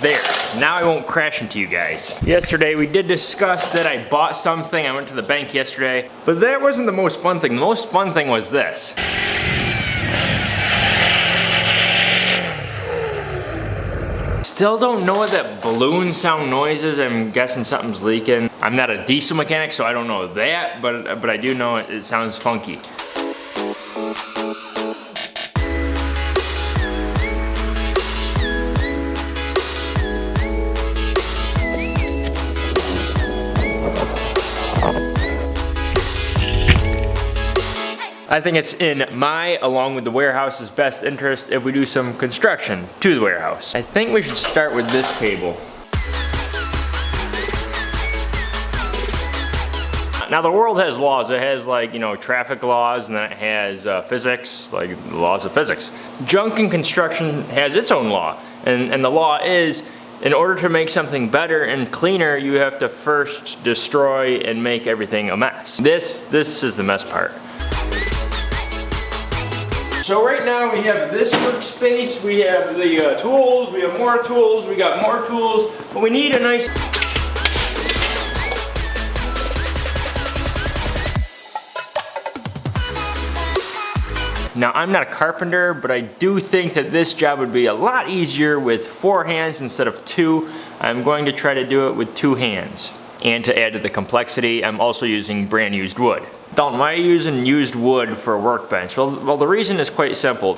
There, now I won't crash into you guys. Yesterday we did discuss that I bought something. I went to the bank yesterday, but that wasn't the most fun thing. The most fun thing was this. Still don't know what that balloon sound noise is. I'm guessing something's leaking. I'm not a diesel mechanic, so I don't know that, but, but I do know it, it sounds funky. I think it's in my, along with the warehouse's best interest if we do some construction to the warehouse. I think we should start with this cable. Now the world has laws. It has like, you know, traffic laws and then it has uh, physics, like the laws of physics. Junk and construction has its own law. And, and the law is, in order to make something better and cleaner, you have to first destroy and make everything a mess. This, this is the mess part. So right now we have this workspace, we have the uh, tools, we have more tools, we got more tools, but we need a nice Now I'm not a carpenter, but I do think that this job would be a lot easier with four hands instead of two. I'm going to try to do it with two hands. And to add to the complexity, I'm also using brand used wood. Dalton, why are you using used wood for a workbench? Well, well the reason is quite simple.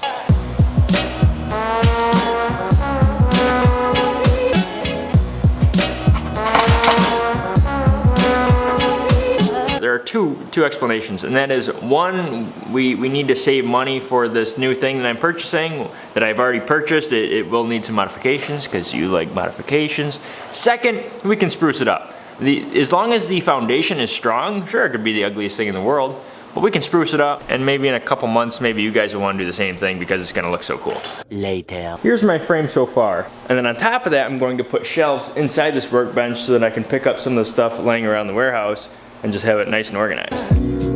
There are two, two explanations, and that is one, we, we need to save money for this new thing that I'm purchasing, that I've already purchased. It, it will need some modifications, because you like modifications. Second, we can spruce it up. The, as long as the foundation is strong, sure it could be the ugliest thing in the world, but we can spruce it up and maybe in a couple months maybe you guys will want to do the same thing because it's going to look so cool. Later. Here's my frame so far. And then on top of that I'm going to put shelves inside this workbench so that I can pick up some of the stuff laying around the warehouse and just have it nice and organized.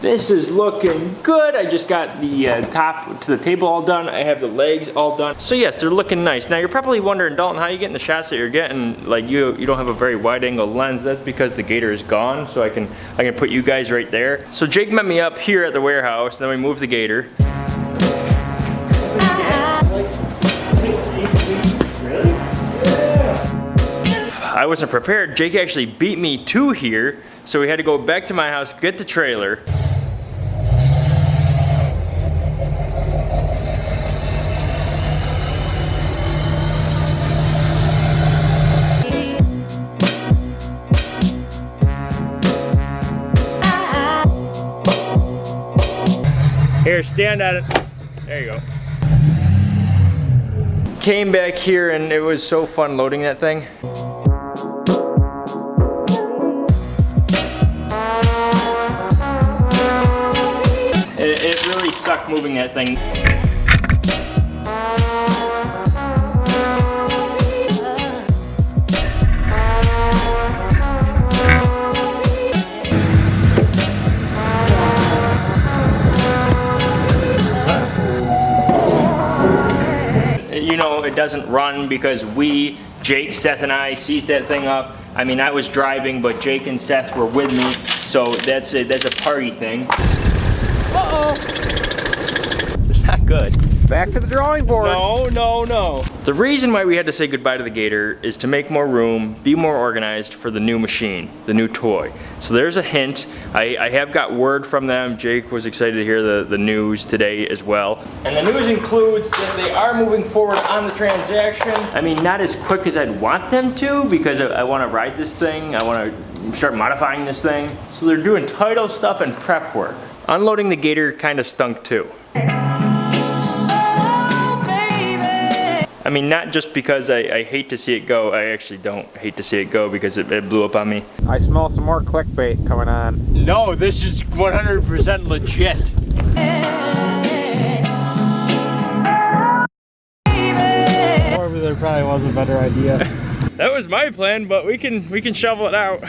This is looking good. I just got the uh, top to the table all done. I have the legs all done. So yes, they're looking nice. Now you're probably wondering, Dalton, how are you getting the shots that you're getting? Like you, you don't have a very wide angle lens. That's because the gator is gone. So I can, I can put you guys right there. So Jake met me up here at the warehouse. Then we moved the gator. I wasn't prepared. Jake actually beat me to here, so we had to go back to my house, get the trailer. Here, stand at it. There you go. Came back here and it was so fun loading that thing. Moving that thing. You know, it doesn't run because we, Jake, Seth, and I seized that thing up. I mean, I was driving, but Jake and Seth were with me, so that's a, that's a party thing. Uh-oh. It's not good. Back to the drawing board. No, no, no. The reason why we had to say goodbye to the Gator is to make more room, be more organized for the new machine, the new toy. So there's a hint. I, I have got word from them. Jake was excited to hear the, the news today as well. And the news includes that they are moving forward on the transaction. I mean, not as quick as I'd want them to because I, I want to ride this thing. I want to start modifying this thing. So they're doing title stuff and prep work. Unloading the Gator kind of stunk too. I mean, not just because I, I, hate to see it go. I actually don't hate to see it go because it, it, blew up on me. I smell some more clickbait coming on. No, this is 100% legit. Or there probably was a better idea. that was my plan, but we can we can shovel it out.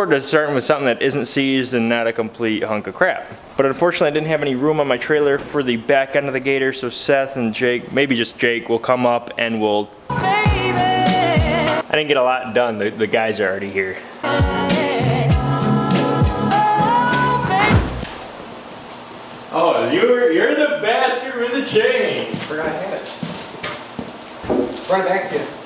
Forward to starting with something that isn't seized and not a complete hunk of crap. But unfortunately, I didn't have any room on my trailer for the back end of the gator, so Seth and Jake, maybe just Jake, will come up and we'll... I didn't get a lot done. The, the guys are already here. Oh, you're you're the bastard with the chain. Forgot I had it. Brought it back to you.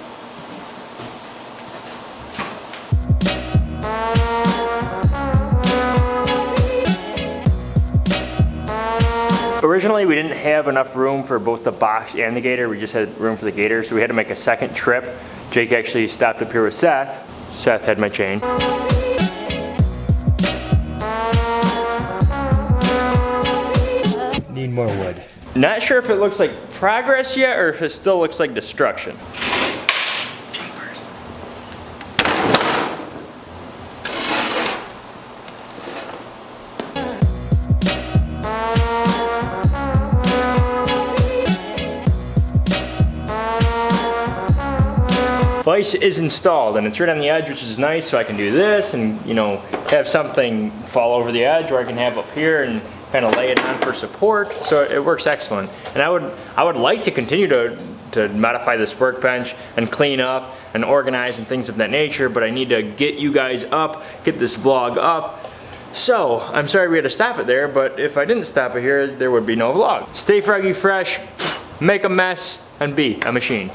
Originally, we didn't have enough room for both the box and the gator. We just had room for the gator, so we had to make a second trip. Jake actually stopped up here with Seth. Seth had my chain. Need more wood. Not sure if it looks like progress yet or if it still looks like destruction. Vice is installed and it's right on the edge, which is nice, so I can do this and, you know, have something fall over the edge or I can have up here and kind of lay it on for support, so it works excellent. And I would, I would like to continue to, to modify this workbench and clean up and organize and things of that nature, but I need to get you guys up, get this vlog up. So, I'm sorry we had to stop it there, but if I didn't stop it here, there would be no vlog. Stay froggy fresh, make a mess, and be a machine.